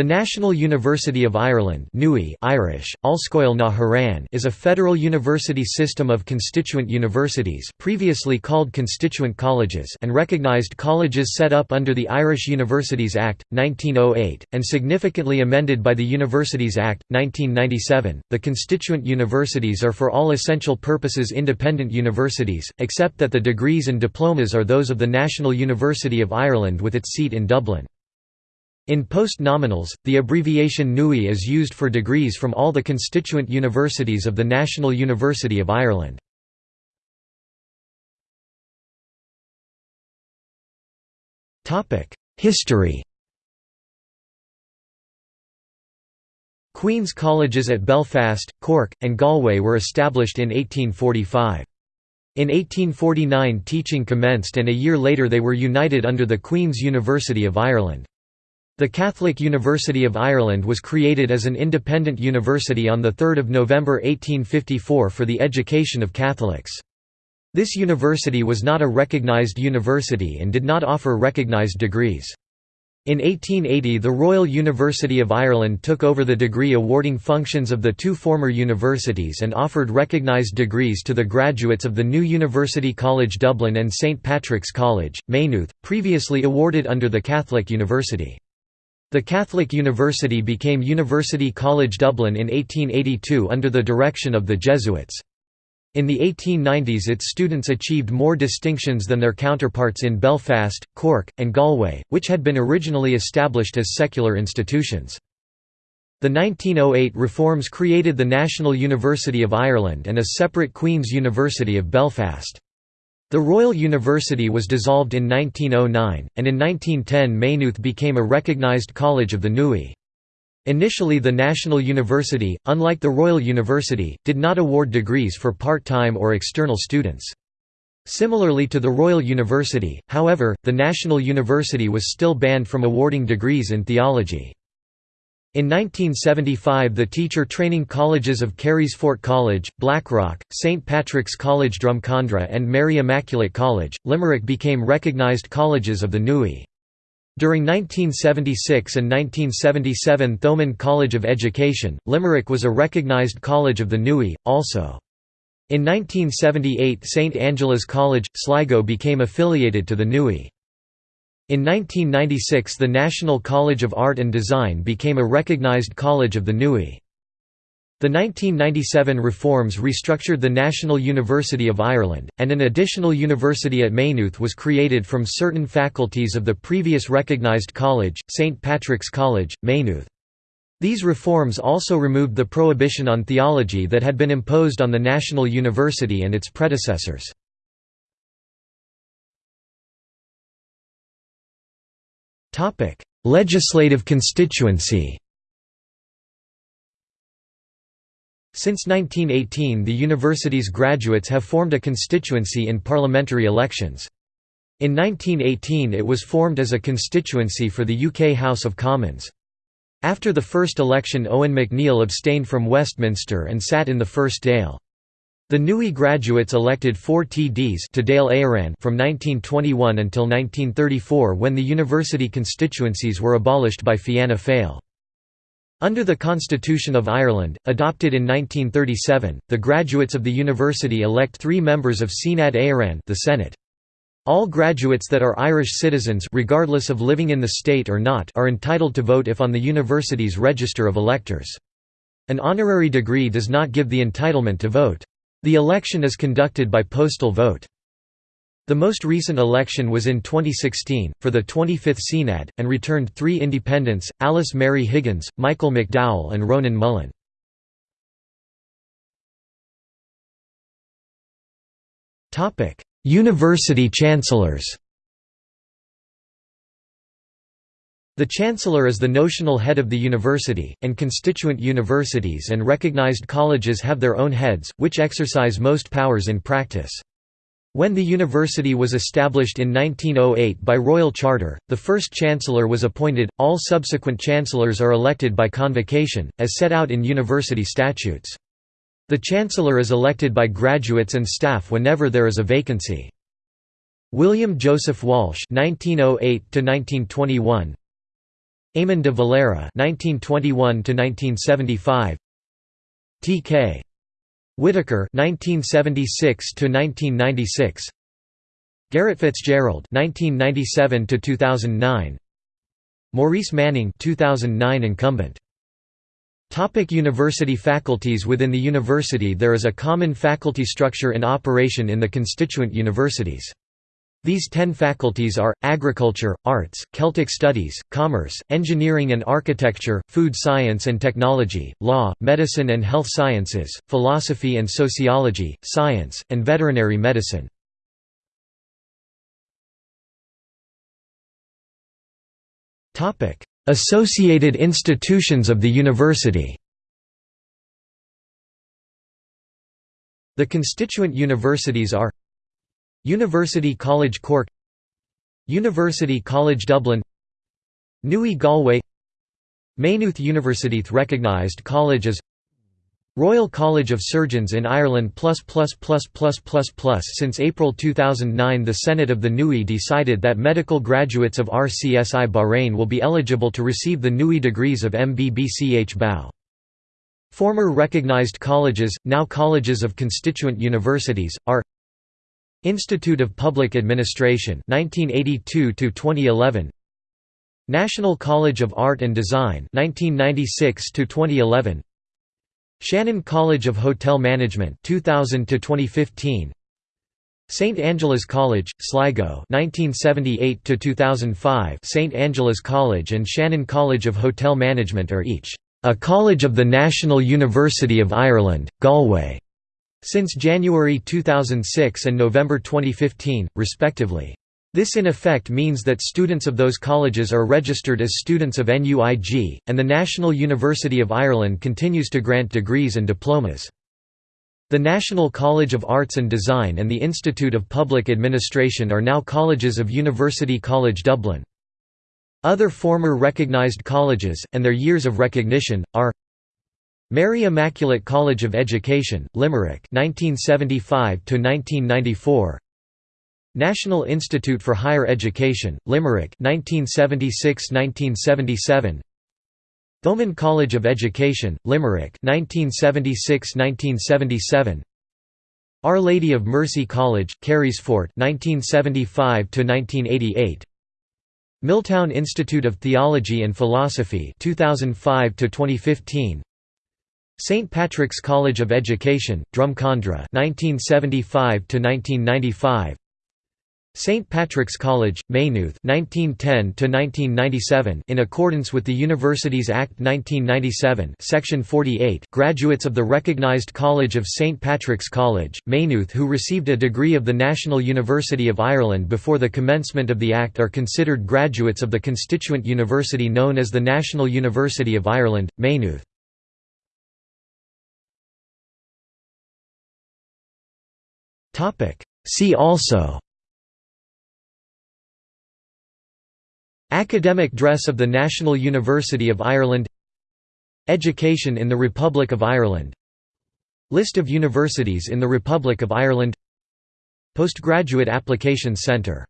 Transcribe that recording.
The National University of Ireland Irish, na is a federal university system of constituent universities previously called constituent colleges and recognised colleges set up under the Irish Universities Act, 1908, and significantly amended by the Universities Act, 1997. The constituent universities are for all essential purposes independent universities, except that the degrees and diplomas are those of the National University of Ireland with its seat in Dublin. In post-nominals, the abbreviation NUI is used for degrees from all the constituent universities of the National University of Ireland. History Queen's colleges at Belfast, Cork, and Galway were established in 1845. In 1849 teaching commenced and a year later they were united under the Queen's University of Ireland. The Catholic University of Ireland was created as an independent university on 3 November 1854 for the education of Catholics. This university was not a recognised university and did not offer recognised degrees. In 1880 the Royal University of Ireland took over the degree awarding functions of the two former universities and offered recognised degrees to the graduates of the new University College Dublin and St Patrick's College, Maynooth, previously awarded under the Catholic University. The Catholic University became University College Dublin in 1882 under the direction of the Jesuits. In the 1890s its students achieved more distinctions than their counterparts in Belfast, Cork, and Galway, which had been originally established as secular institutions. The 1908 reforms created the National University of Ireland and a separate Queen's University of Belfast. The Royal University was dissolved in 1909, and in 1910 Maynooth became a recognised college of the NUI. Initially the National University, unlike the Royal University, did not award degrees for part-time or external students. Similarly to the Royal University, however, the National University was still banned from awarding degrees in theology. In 1975 the teacher training colleges of Carysfort College, Blackrock, St Patrick's College Drumcondra and Mary Immaculate College, Limerick became recognised colleges of the NUI. During 1976 and 1977 Thomond College of Education, Limerick was a recognised college of the NUI, also. In 1978 St Angela's College, Sligo became affiliated to the NUI. In 1996 the National College of Art and Design became a recognized college of the NUI. The 1997 reforms restructured the National University of Ireland, and an additional university at Maynooth was created from certain faculties of the previous recognised college, St Patrick's College, Maynooth. These reforms also removed the prohibition on theology that had been imposed on the National University and its predecessors. Topic: Legislative constituency. Since 1918 the university's graduates have formed a constituency in parliamentary elections. In 1918 it was formed as a constituency for the UK House of Commons. After the first election Eoin MacNeill abstained from Westminster and sat in the first Dáil. The NUI graduates elected four TDs to Éireann from 1921 until 1934 when the university constituencies were abolished by Fianna Fáil. Under the Constitution of Ireland, adopted in 1937, the graduates of the university elect three members of Seanad Éireann the Senate. All graduates that are Irish citizens regardless of living in the state or not are entitled to vote if on the university's register of electors. An honorary degree does not give the entitlement to vote. The election is conducted by postal vote. The most recent election was in 2016, for the 25th Seanad, and returned three independents, Alice Mary Higgins, Michael McDowell and Ronan Mullen. University chancellors The Chancellor is the notional head of the university, and constituent universities and recognized colleges have their own heads, which exercise most powers in practice. When the university was established in 1908 by royal charter, the first chancellor was appointed, all subsequent chancellors are elected by convocation, as set out in university statutes. The chancellor is elected by graduates and staff whenever there is a vacancy. William Joseph Walsh 1908 1921 Eamon de Valera (1921–1975), T.K. Whitaker (1976–1996), Garret FitzGerald (1997–2009), Maurice Manning (2009 incumbent). Topic university faculties Within the university there is a common faculty structure in operation in the constituent universities. These ten faculties are, agriculture, arts, Celtic studies, commerce, engineering and architecture, food science and technology, law, medicine and health sciences, philosophy and sociology, science, and veterinary medicine. Associated institutions of the university The constituent universities are University College Cork University College Dublin NUI Galway Maynooth University recognized college as Royal College of Surgeons in Ireland Since April 2009 the Senate of the NUI decided that medical graduates of RCSI Bahrain will be eligible to receive the NUI degrees of MBBCH BAO. Former recognized colleges, now colleges of constituent universities, are Institute of Public Administration 1982 to 2011 National College of Art and Design 1996 to 2011 Shannon College of Hotel Management 2000 to 2015 St Angela's College, Sligo 1978 to 2005 St Angela's College and Shannon College of Hotel Management are each a college of the National University of Ireland, Galway, since January 2006 and November 2015, respectively. This in effect means that students of those colleges are registered as students of NUIG, and the National University of Ireland continues to grant degrees and diplomas. The National College of Arts and Design and the Institute of Public Administration are now colleges of University College Dublin. Other former recognised colleges, and their years of recognition, are Mary Immaculate College of Education, Limerick 1975 1994 National Institute for Higher Education, Limerick 1976–1977 Thomond College of Education, Limerick 1976–1977 Our Lady of Mercy College, Carysfort 1975–1988 Milltown Institute of Theology and Philosophy 2005 2015 St Patrick's College of Education, Drumcondra 1975 1995 St Patrick's College, Maynooth 1910 in accordance with the Universities Act 1997 Section 48 graduates of the recognized College of St Patrick's College, Maynooth who received a degree of the National University of Ireland before the commencement of the Act are considered graduates of the constituent university known as the National University of Ireland, Maynooth. See also. Academic dress of the National University of Ireland. Education in the Republic of Ireland. List of universities in the Republic of Ireland. Postgraduate Applications Centre